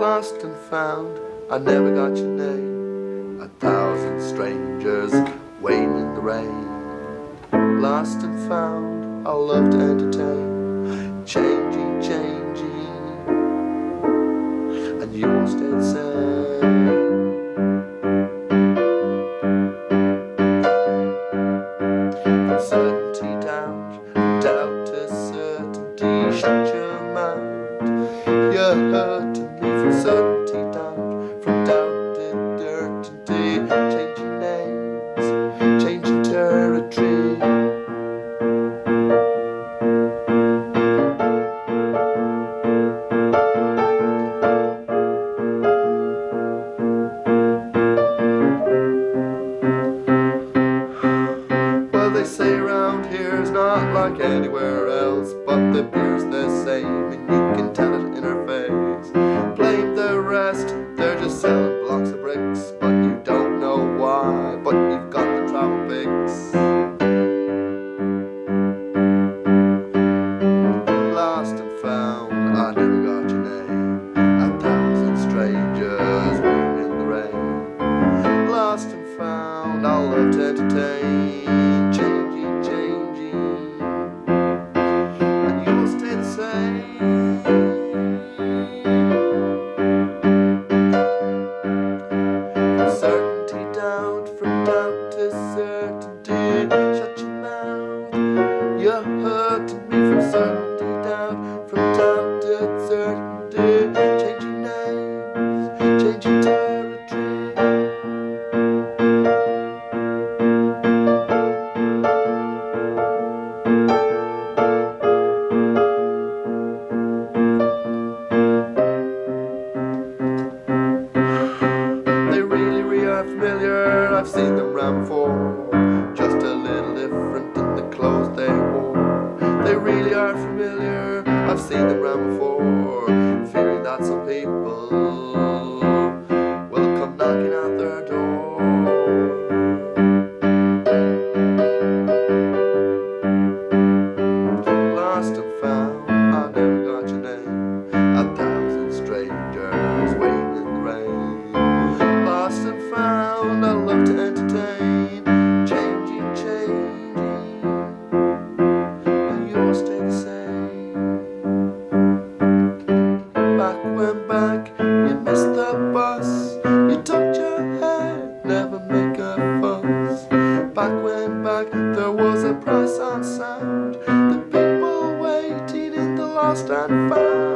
lost and found. I never got your name. A thousand strangers waiting in the rain. Lost and found, I love to entertain. Changing, changing, and you will stay the same. Certainty from doubt to certainty, shut your mouth. You're hurting me from doubt to certainty, changing names, changing territory. Well, they say around here's not like anywhere else, but the beer's the same, I've seen them round before. Just a little different in the clothes they wore. They really are familiar. I've seen them round before. Fearing that some people will come knocking at their door. Missed the bus. You tucked your head, never make a fuss. Back when back, there was a price on sound. The people waiting in the lost and found.